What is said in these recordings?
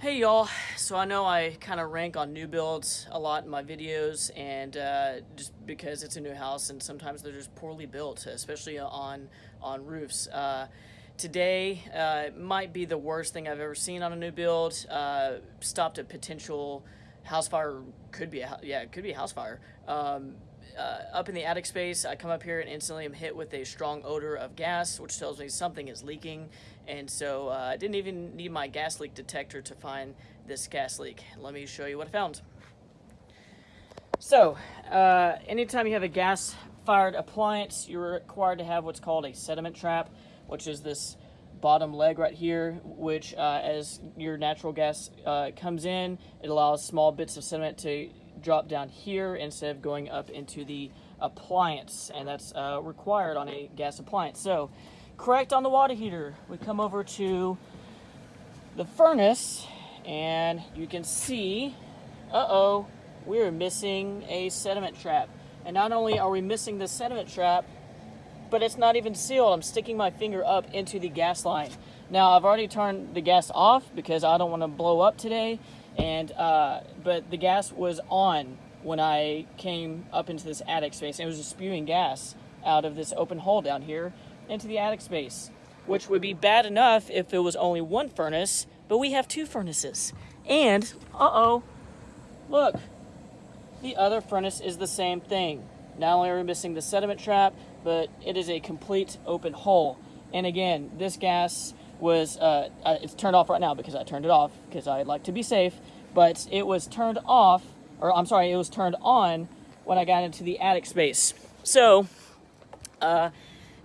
Hey y'all, so I know I kind of rank on new builds a lot in my videos and uh, just because it's a new house and sometimes they're just poorly built, especially on, on roofs. Uh, today uh, might be the worst thing I've ever seen on a new build. Uh, stopped a potential house fire, could be a, yeah, it could be a house fire. Um, uh, up in the attic space, I come up here and instantly am hit with a strong odor of gas, which tells me something is leaking. And so uh, I didn't even need my gas leak detector to find this gas leak. Let me show you what I found. So, uh, anytime you have a gas fired appliance, you're required to have what's called a sediment trap, which is this bottom leg right here, which uh, as your natural gas uh, comes in, it allows small bits of sediment to drop down here instead of going up into the appliance, and that's uh, required on a gas appliance. So, correct on the water heater. We come over to the furnace, and you can see, uh-oh, we're missing a sediment trap. And not only are we missing the sediment trap, but it's not even sealed. I'm sticking my finger up into the gas line. Now, I've already turned the gas off because I don't want to blow up today, and uh, but the gas was on when I came up into this attic space. And it was just spewing gas out of this open hole down here into the attic space, which would be bad enough if it was only one furnace, but we have two furnaces. And, uh-oh, look, the other furnace is the same thing. Not only are we missing the sediment trap, but it is a complete open hole. And again, this gas was, uh, uh, it's turned off right now because I turned it off because I like to be safe, but it was turned off, or I'm sorry, it was turned on when I got into the attic space. So, uh,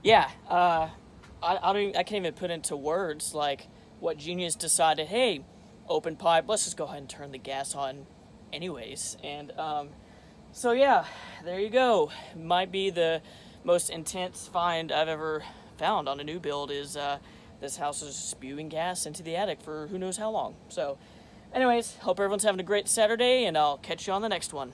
yeah, uh, I, I, don't even, I can't even put into words like what genius decided, hey, open pipe, let's just go ahead and turn the gas on anyways. And um, so yeah, there you go. Might be the most intense find I've ever found on a new build is uh, this house is spewing gas into the attic for who knows how long. So anyways, hope everyone's having a great Saturday and I'll catch you on the next one.